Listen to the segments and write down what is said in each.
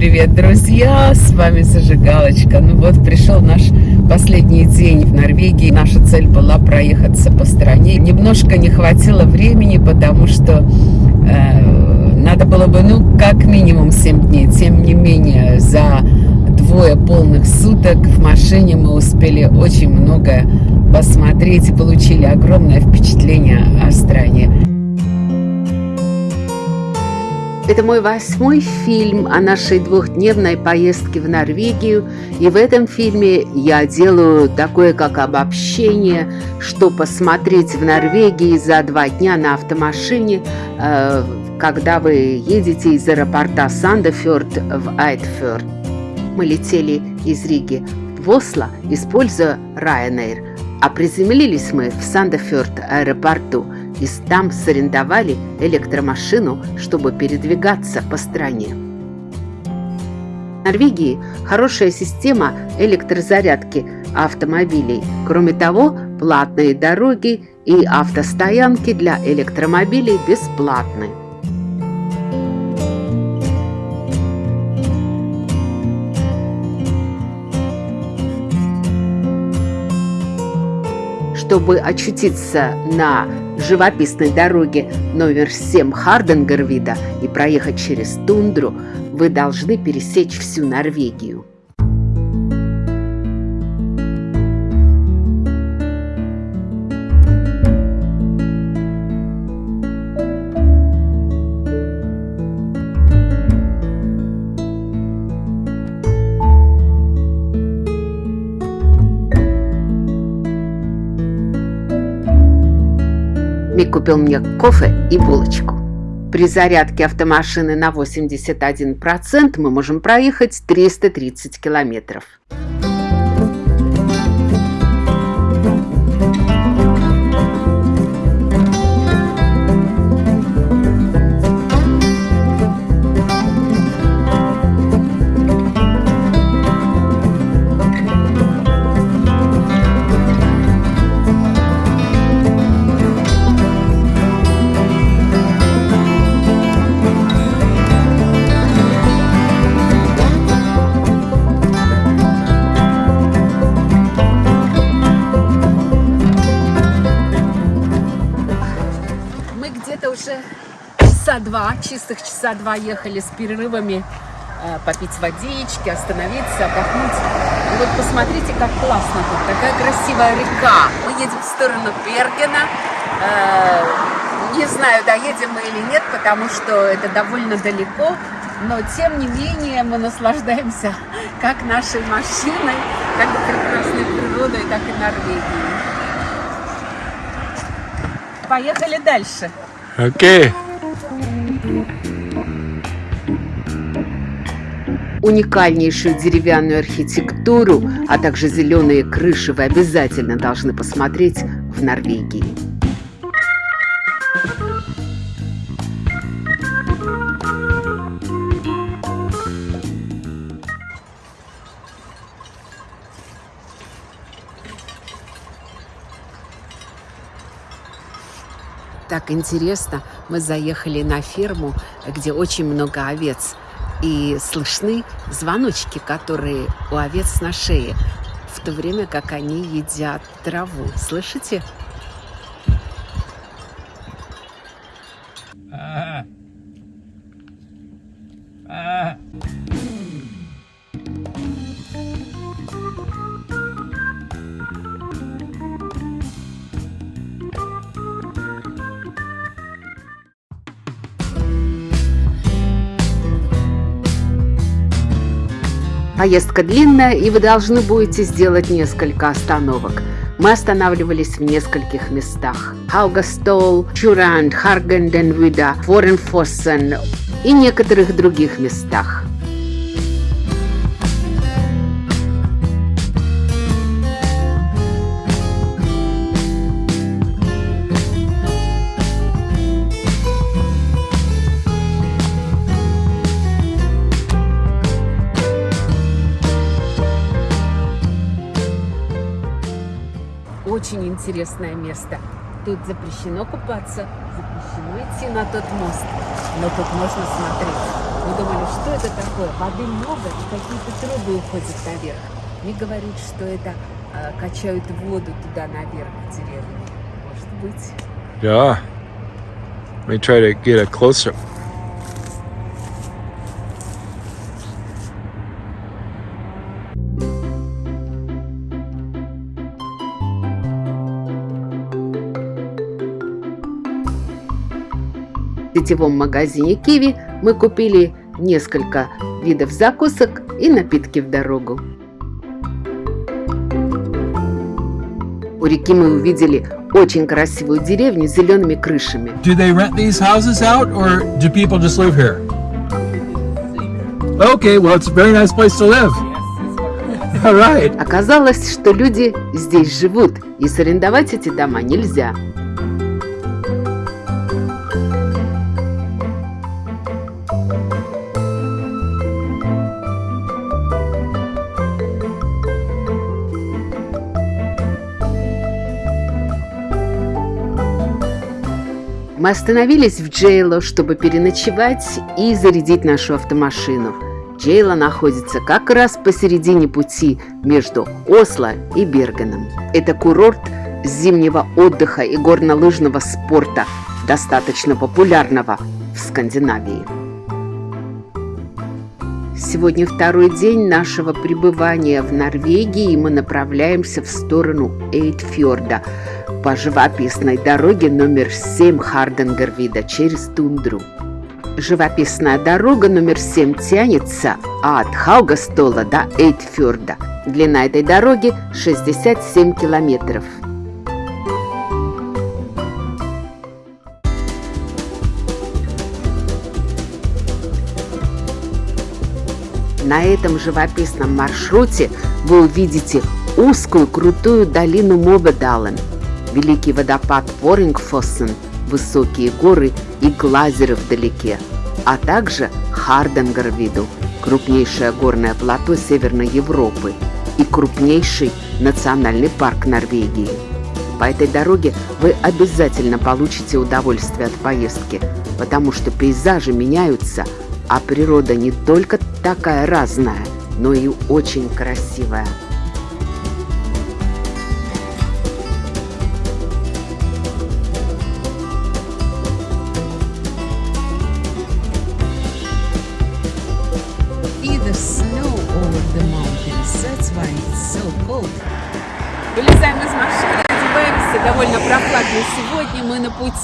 привет, друзья! С вами Зажигалочка. Ну вот, пришел наш последний день в Норвегии. Наша цель была проехаться по стране. Немножко не хватило времени, потому что э, надо было бы, ну, как минимум 7 дней. Тем не менее, за двое полных суток в машине мы успели очень много посмотреть и получили огромное впечатление о стране. Это мой восьмой фильм о нашей двухдневной поездке в Норвегию. И в этом фильме я делаю такое как обобщение, что посмотреть в Норвегии за два дня на автомашине, э, когда вы едете из аэропорта Сандефjord в Айтфjord. Мы летели из Риги в Осло, используя Ryanair, а приземлились мы в Сандефjord аэропорту – и там сарендовали электромашину, чтобы передвигаться по стране. В Норвегии хорошая система электрозарядки автомобилей. Кроме того, платные дороги и автостоянки для электромобилей бесплатны. Чтобы очутиться на живописной дороге номер 7 Харденгервида и проехать через тундру, вы должны пересечь всю Норвегию. Мик купил мне кофе и булочку. При зарядке автомашины на 81% мы можем проехать 330 километров. Часа два, чистых часа два ехали с перерывами э, попить водички, остановиться, отдохнуть. И вот посмотрите, как классно тут, такая красивая река. Мы едем в сторону Бергена. Э, не знаю, доедем мы или нет, потому что это довольно далеко. Но, тем не менее, мы наслаждаемся как нашей машиной, как прекрасной природой, так и Норвегией. Поехали дальше. Окей. Уникальнейшую деревянную архитектуру, а также зеленые крыши вы обязательно должны посмотреть в Норвегии. Так интересно, мы заехали на ферму, где очень много овец и слышны звоночки, которые у овец на шее, в то время как они едят траву. Слышите? Поездка длинная, и вы должны будете сделать несколько остановок. Мы останавливались в нескольких местах. Хаугастол, Чуранд, Харгенденвида, Форенфоссен и некоторых других местах. Интересное место. Тут запрещено купаться, запрещено идти на тот мост, но тут можно смотреть Мы думали, что это такое? Воды много, какие-то трубы уходят наверх. Мне говорят, что это э, качают воду туда наверх в деревню. Может быть. Yeah. Let me try to get a closer. Сетевом магазине Киви мы купили несколько видов закусок и напитки в дорогу. У реки мы увидели очень красивую деревню с зелеными крышами. Do they rent these houses out or do people just live here? Okay, well, it's a very nice place to live. All right. Оказалось, что люди здесь живут, и сарендовать эти дома нельзя. Мы остановились в Джейло, чтобы переночевать и зарядить нашу автомашину. Джейла находится как раз посередине пути между Осло и Бергеном. Это курорт зимнего отдыха и горнолыжного спорта, достаточно популярного в Скандинавии. Сегодня второй день нашего пребывания в Норвегии, и мы направляемся в сторону Эйтфьорда по живописной дороге номер 7 Харденгервида через тундру. Живописная дорога номер 7 тянется от Хаугастола до Эйтфьорда. Длина этой дороги 67 километров. На этом живописном маршруте вы увидите узкую крутую долину Мобедален, великий водопад Ворингфоссен, высокие горы и глазеры вдалеке, а также Харденгарвиду, крупнейшее горное плато Северной Европы и крупнейший национальный парк Норвегии. По этой дороге вы обязательно получите удовольствие от поездки, потому что пейзажи меняются, а природа не только такая разная, но и очень красивая.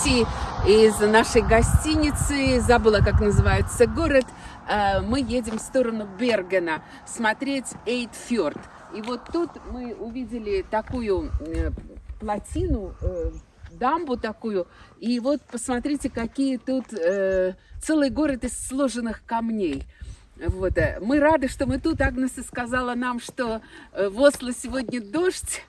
Пути из нашей гостиницы, забыла, как называется город. Э, Мы едем в сторону Бергена смотреть Эйтфьорд. И вот тут мы увидели такую э, плотину, э, дамбу такую. И вот посмотрите, какие тут целый город из сложенных камней. Вот. э, Мы рады, что мы тут. Агнеса сказала нам, что э, в Осло сегодня дождь.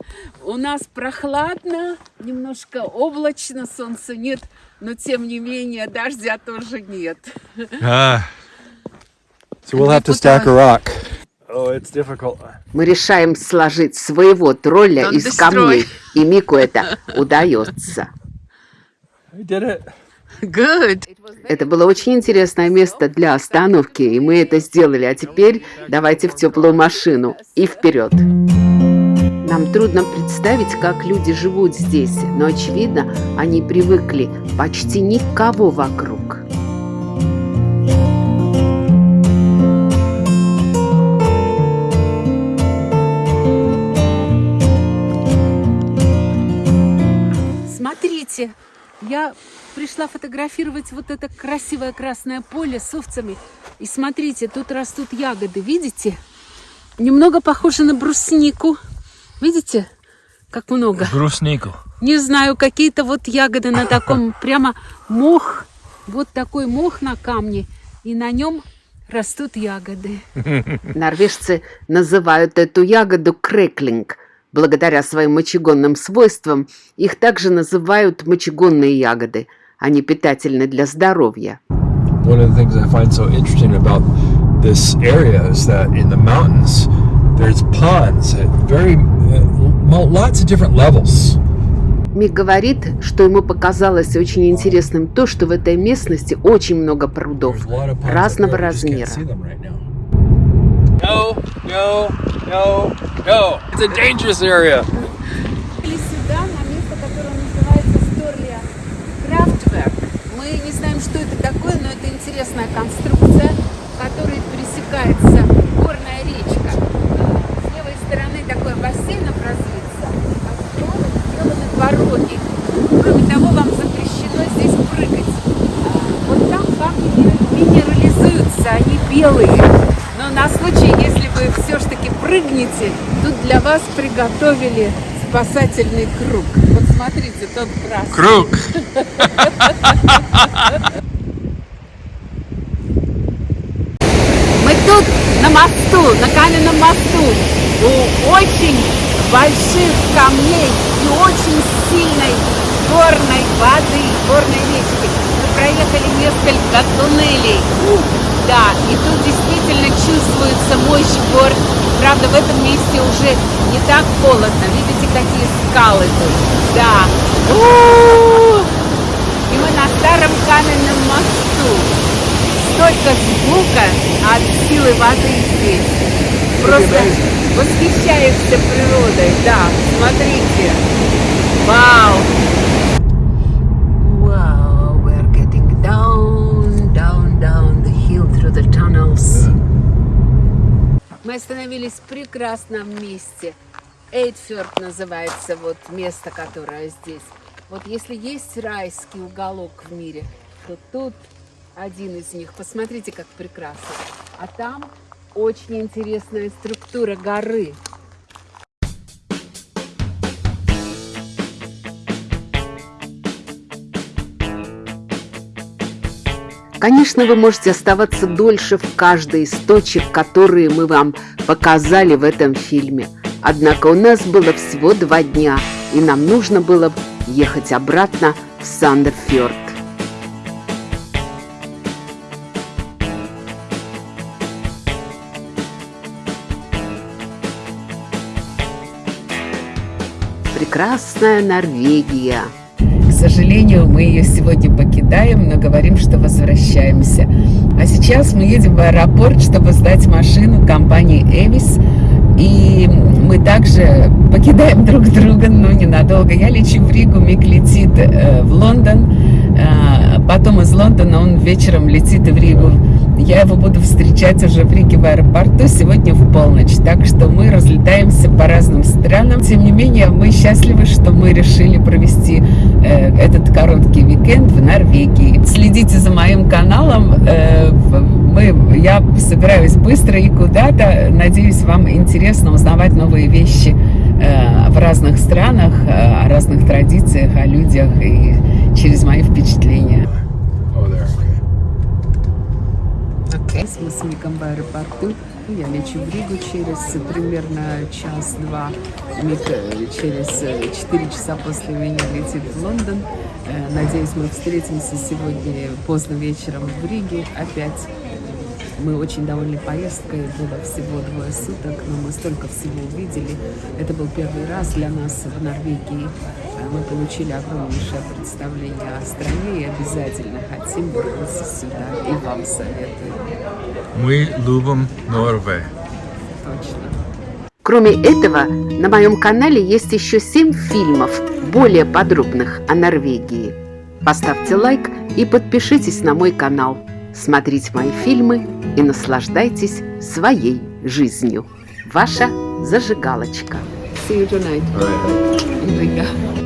У нас прохладно, немножко облачно, солнца нет, но тем не менее дождя тоже нет. Ah. So we'll have to stack a rock. Oh, it's difficult. Мы решаем сложить своего тролля Don't из destroy. камней, и Мику это удается. I did it. Good. Это было очень интересное место для остановки, и мы это сделали. А теперь давайте в теплую машину и вперед. Нам трудно представить, как люди живут здесь, но очевидно, они привыкли почти никого вокруг. Смотрите, я пришла фотографировать вот это красивое красное поле с овцами. И смотрите, тут растут ягоды, видите? Немного похоже на бруснику. Видите, как много? Бруснику. Не знаю, какие-то вот ягоды на таком прямо мох. Вот такой мох на камне, и на нем растут ягоды. Норвежцы называют эту ягоду креклинг. Благодаря своим мочегонным свойствам их также называют мочегонные ягоды. Они питательны для здоровья. One of the things I find so interesting about this area is that in the mountains, there's ponds at very uh, lots of different levels. Мик говорит, что ему показалось очень интересным то, что в этой местности очень много прудов разного размера. No, no, no, no. It's a dangerous area. Приехали сюда, на место, которое называется Сторлия Крафтверк. Мы не знаем, что это такое, но это интересная конструкция, которой пересекается горная речка. С левой стороны такой бассейн образуется, а справа сделаны дороги. Кроме того, вам запрещено здесь прыгать. А, Вот там камни минерализуются, они белые. Но на случай, если вы все-таки прыгнете, тут для вас приготовили спасательный круг. Вот смотрите, тот красный. Круг. Мы тут на мосту, на каменном мосту, у очень больших камней и очень сильной горной воды, горной речки. Мы проехали несколько туннелей. Да, и тут действительно чувствуется мощь гор. Правда, в этом месте уже не так холодно. Видите, какие скалы тут? Да. У-у-у! И мы на старом каменном мосту столько звука от силы воды здесь. Просто восхищаешься природой, да, смотрите. Вау! Wow, we're getting down, down, down the hill through the tunnels. Мы остановились в прекрасном месте. Эйдфёрд называется вот место, которое здесь. Вот если есть райский уголок в мире, то тут один из них. Посмотрите, как прекрасно. А там очень интересная структура горы. Конечно, вы можете оставаться дольше в каждой из точек, которые мы вам показали в этом фильме. Однако у нас было всего два дня, и нам нужно было ехать обратно в Сандерфьорд. Прекрасная Норвегия. К сожалению, мы ее сегодня покидаем, но говорим, что возвращаемся. А сейчас мы едем в аэропорт, чтобы сдать машину компании Эвис. И мы также покидаем друг друга, но ненадолго. Я лечу в Ригу, Мик летит э, в Лондон. Э, потом из Лондона он вечером летит в Ригу. Я его буду встречать уже в Риге в аэропорту сегодня в полночь. Так что мы разлетаемся по разным странам. Тем не менее, мы счастливы, что мы решили провести э, этот короткий уикенд в Норвегии. Следите за моим каналом. Э, мы, я собираюсь быстро и куда-то. Надеюсь, вам интересно узнавать новые вещи э, в разных странах, э, о разных традициях, о людях и через мои впечатления. Oh, there. Okay. Мы с Миком в аэропорту. Я лечу в Ригу через примерно час-два. Мик э, через 4 часа после меня летит в Лондон. Э, Надеюсь, мы встретимся сегодня поздно вечером в Риге опять. Мы очень довольны поездкой, было всего двое суток, но мы столько всего увидели. Это был первый раз для нас в Норвегии. Э, Мы получили огромнейшее представление о стране и обязательно хотим вернуться сюда. И вам советую. Мы любим Норвегию. Точно. Кроме этого, на моем канале есть еще 7 фильмов, более подробных о Норвегии. Поставьте лайк и подпишитесь на мой канал. Смотрите мои фильмы и наслаждайтесь своей жизнью. Ваша зажигалочка. See you tonight Riga.